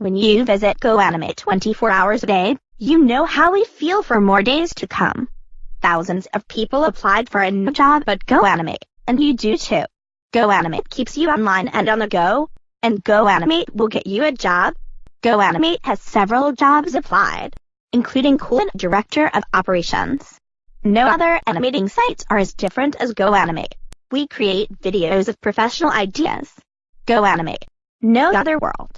When you visit GoAnimate 24 hours a day, you know how we feel for more days to come. Thousands of people applied for a new job at GoAnimate, and you do too. GoAnimate keeps you online and on the go, and GoAnimate will get you a job. GoAnimate has several jobs applied, including Coolant Director of Operations. No other animating sites are as different as GoAnimate. We create videos of professional ideas. GoAnimate. No other world.